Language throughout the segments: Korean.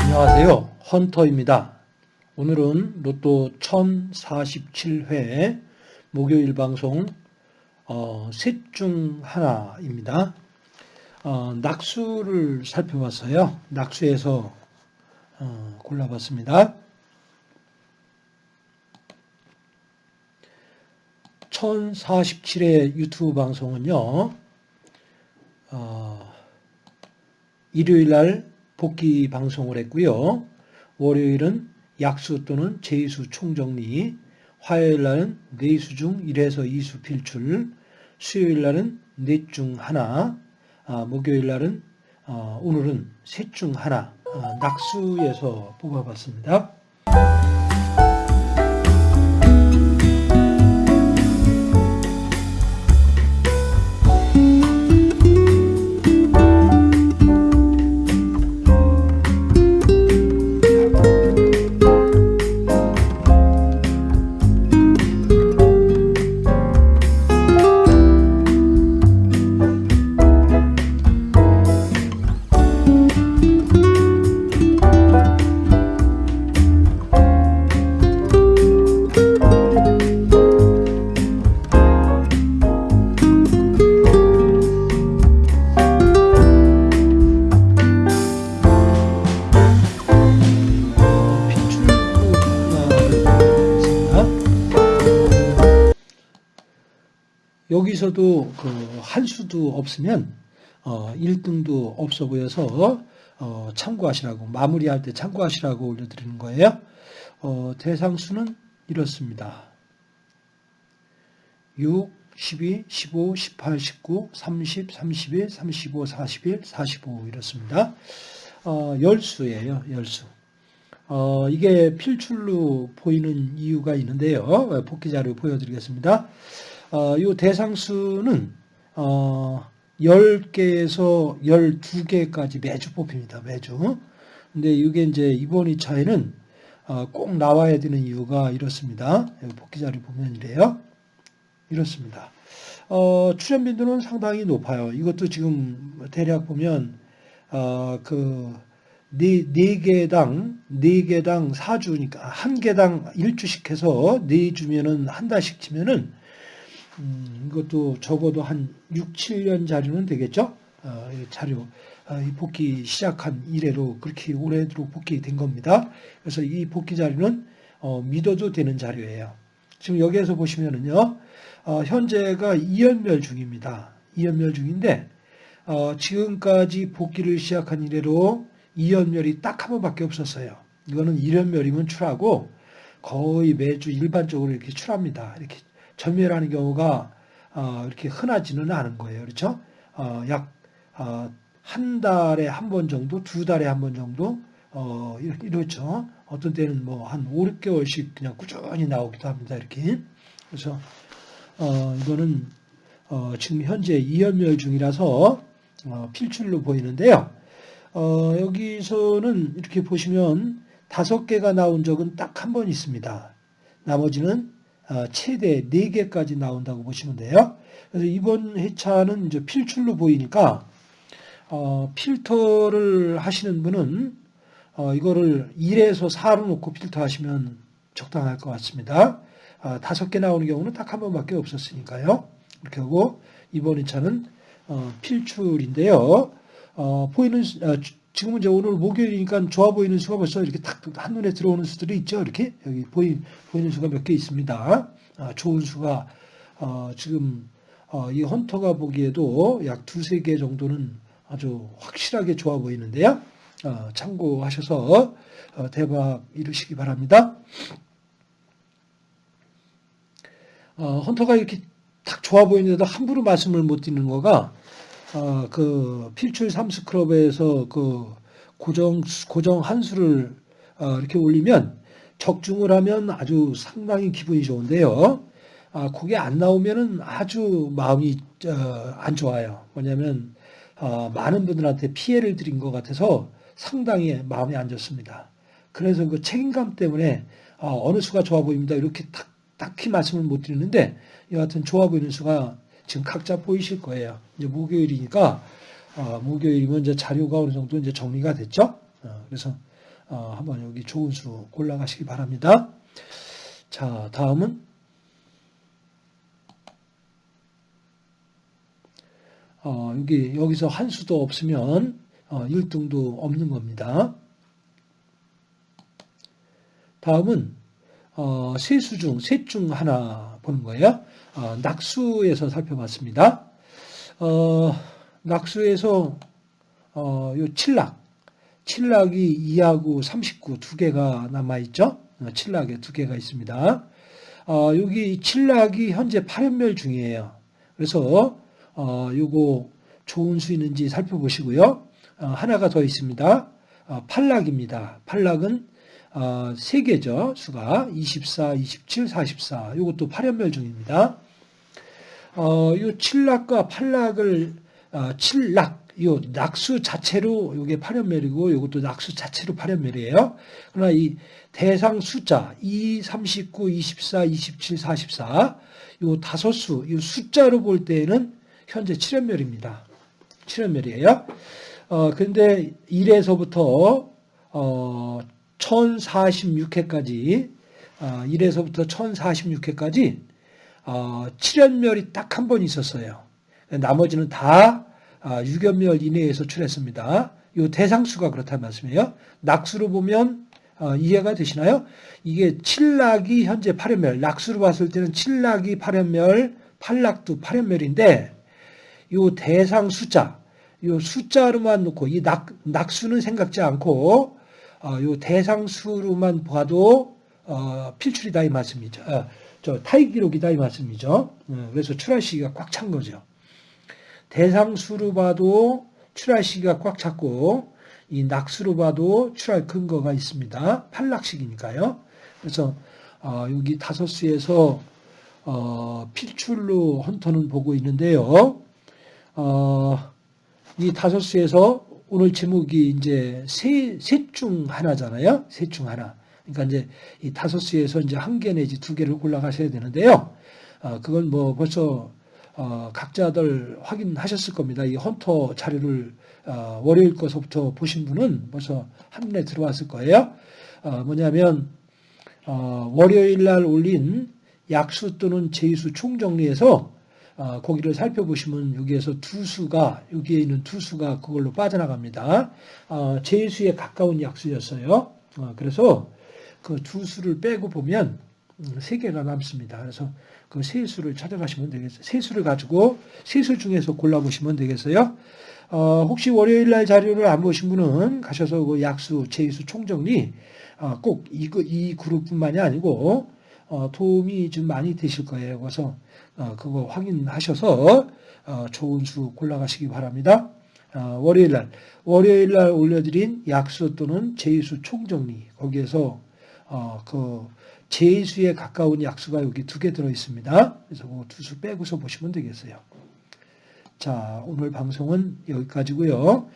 안녕하세요. 헌터입니다. 오늘은 로또 1047회 목요일 방송 어, 셋중 하나입니다. 어, 낙수를 살펴봤어요. 낙수에서 어, 골라봤습니다. 1047회 유튜브 방송은요. 어, 일요일 날 복귀 방송을 했고요. 월요일은 약수 또는 제수 총정리, 화요일 날은 네수 중 1에서 2수 필출, 수요일 날은 넷 중 하나, 아, 목요일 날은 어, 오늘은 셋 중 하나 어, 낙수에서 뽑아봤습니다. 여기서도 그 한 수도 없으면 어 1등도 없어 보여서 어 참고하시라고 마무리할 때 참고하시라고 올려드리는 거예요. 어 대상수는 이렇습니다. 6, 12, 15, 18, 19, 30, 31, 35, 41, 45 이렇습니다. 어, 열수예요. 열수. 어, 이게 필출로 보이는 이유가 있는데요. 복귀 자료 보여드리겠습니다. 어, 이 대상수는 어, 10개에서 12개까지 매주 뽑힙니다. 매주. 근데 이게 이제 이번 2차에는 어, 꼭 나와야 되는 이유가 이렇습니다. 복귀 자료 보면 이래요. 이렇습니다. 어, 출연 빈도는 상당히 높아요. 이것도 지금 대략 보면 어, 그 네, 네 개당, 네 개당 4주니까 한 개당 1주씩 해서 네 주면은 한 달씩 치면은 음, 이것도 적어도 한 6, 7년 자료는 되겠죠? 어, 이 자료, 어, 이 복귀 시작한 이래로 그렇게 오래도록 복귀된 겁니다. 그래서 이 복귀 자료는 어, 믿어도 되는 자료예요. 지금 여기에서 보시면은요, 어, 현재가 2연멸 중입니다. 2연멸 중인데, 어, 지금까지 복귀를 시작한 이래로 2연멸이 딱 한 번밖에 없었어요. 이거는 1연멸이면 출하고 거의 매주 일반적으로 이렇게 출합니다. 이렇게 전멸하는 경우가 어, 이렇게 흔하지는 않은 거예요. 그렇죠? 어, 약한 어, 달에 한 번 정도, 두 달에 한 번 정도 어, 이렇죠. 어떤 때는 뭐 한 5, 6개월씩 그냥 꾸준히 나오기도 합니다. 이렇게. 그래서 어, 이거는 어, 지금 현재 2연멸 중이라서 어, 필출로 보이는데요. 어, 여기서는 이렇게 보시면 다섯 개가 나온 적은 딱 한 번 있습니다. 나머지는 어, 최대 4개까지 나온다고 보시면 돼요. 그래서 이번 회차는 이제 필출로 보이니까 어, 필터를 하시는 분은 어, 이거를 1에서 4로 놓고 필터 하시면 적당할 것 같습니다. 어, 다섯 개 나오는 경우는 딱 한 번밖에 없었으니까요. 이렇게 하고 이번 회차는 어, 필출인데요. 어, 보이는 지금은 이제 오늘 목요일이니까 좋아 보이는 수가 벌써 이렇게 딱 한눈에 들어오는 수들이 있죠. 이렇게 여기 보이, 보이는 수가 몇 개 있습니다. 아, 좋은 수가 어, 지금 어, 이 헌터가 보기에도 약 두세 개 정도는 아주 확실하게 좋아 보이는데요. 어, 참고하셔서 어, 대박 이루시기 바랍니다. 어, 헌터가 이렇게 딱 좋아 보이는데도 함부로 말씀을 못 드리는 거가 어, 그 필출 삼스클럽에서 그 고정 고정 한 수를 어, 이렇게 올리면 적중을 하면 아주 상당히 기분이 좋은데요. 아, 그게 안 나오면은 아주 마음이 어, 안 좋아요. 뭐냐면 어, 많은 분들한테 피해를 드린 것 같아서 상당히 마음이 안 좋습니다. 그래서 그 책임감 때문에 어, 느 수가 좋아 보입니다. 이렇게 딱, 딱히 말씀을 못 드리는데 여하튼 좋아 보이는 수가 지금 각자 보이실 거예요. 이제 목요일이니까 어, 목요일이면 이제 자료가 어느 정도 이제 정리가 됐죠. 어, 그래서 어, 한번 여기 좋은 수 골라가시기 바랍니다. 자, 다음은 어, 여기 여기서 한 수도 없으면 어, 1등도 없는 겁니다. 다음은 어, 세수 중, 셋 중 하나 보는 거예요. 어, 낙수에서 살펴봤습니다. 어, 낙수에서 어, 요 칠락, 칠락이 2하고 39 두 개가 남아있죠. 어, 칠락에 두 개가 있습니다. 어, 여기 칠락이 현재 8연멸 중이에요. 그래서 어, 요거 좋은 수 있는지 살펴보시고요. 어, 하나가 더 있습니다. 어, 팔락입니다. 팔락은 어, 세 개죠. 수가 24, 27, 44. 이것도 8연멸 중입니다. 어, 이 칠락과 팔락을 어, 칠락, 이 낙수 자체로 이게 8연멸이고 이것도 낙수 자체로 8연멸이에요. 그러나 이 대상 숫자 2, 39, 24, 27, 44. 이 다섯 수, 이 숫자로 볼 때에는 현재 7연멸입니다. 7연멸이에요. 어, 근데 1에서부터 어, 1046회까지 어, 1에서부터 1046회까지 어, 7연멸이 딱 한 번 있었어요. 나머지는 다 어, 6연멸 이내에서 출했습니다. 이 대상수가 그렇다는 말씀이에요. 낙수로 보면 어, 이해가 되시나요? 이게 7낙이 현재 8연멸, 낙수로 봤을 때는 7낙이 8연멸, 8낙도 8연멸인데 이 대상 숫자, 이 숫자로만 놓고 이 낙, 낙수는 생각지 않고 어, 요 대상수로만 봐도 어, 필출이다 이 말씀이죠. 어, 저 타이 기록이다 이 말씀이죠. 어, 그래서 출할 시기가 꽉 찬 거죠. 대상수로 봐도 출할 시기가 꽉 찼고 이 낙수로 봐도 출할 근거가 있습니다. 팔락식이니까요. 그래서 어, 여기 다섯 수에서 어, 필출로 헌터는 보고 있는데요. 어, 이 다섯 수에서 오늘 제목이 이제 세, 셋 중 하나잖아요. 셋 중 하나. 그러니까 이제 이 다섯 수에서 이제 한 개 내지 두 개를 골라가셔야 되는데요. 어, 그건 뭐 벌써 어, 각자들 확인하셨을 겁니다. 이 헌터 자료를 어, 월요일 거서부터 보신 분은 벌써 한눈에 들어왔을 거예요. 어, 뭐냐면 어, 월요일 날 올린 약수 또는 제수 총정리에서 어, 거기를 살펴보시면 여기에서 두 수가 여기에 있는 두 수가 그걸로 빠져나갑니다. 어, 제수에 가까운 약수였어요. 어, 그래서 그 두 수를 빼고 보면 음, 세 개가 남습니다. 그래서 그 세 수를 찾아가시면 되겠어요. 세 수를 가지고 세수 중에서 골라보시면 되겠어요. 어, 혹시 월요일 날 자료를 안 보신 분은 가셔서 그 약수, 제수 총정리 어, 꼭이 이 그룹뿐만이 아니고 어, 도움이 좀 많이 되실 거예요. 그래서 어, 그거 확인하셔서 어, 좋은 수 골라가시기 바랍니다. 어, 월요일 날 월요일 날 올려드린 약수 또는 제수 총정리 거기에서 그 제수에 가까운 약수가 여기 두 개 들어 있습니다. 그래서 그 두 수 빼고서 보시면 되겠어요. 자 오늘 방송은 여기까지고요.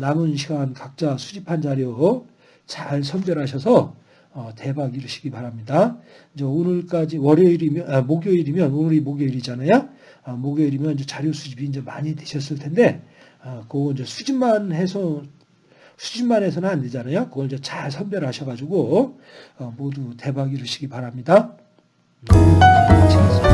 남은 시간 각자 수집한 자료 잘 선별하셔서 어, 대박 이루시기 바랍니다. 이제 오늘까지 월요일이면 아, 목요일이면 오늘이 목요일이잖아요. 아, 목요일이면 이제 자료 수집이 이제 많이 되셨을 텐데 아, 그거 이제 수집만 해서 수집만 해서는 안 되잖아요. 그걸 이제 잘 선별하셔가지고 어, 모두 대박 이루시기 바랍니다. 음.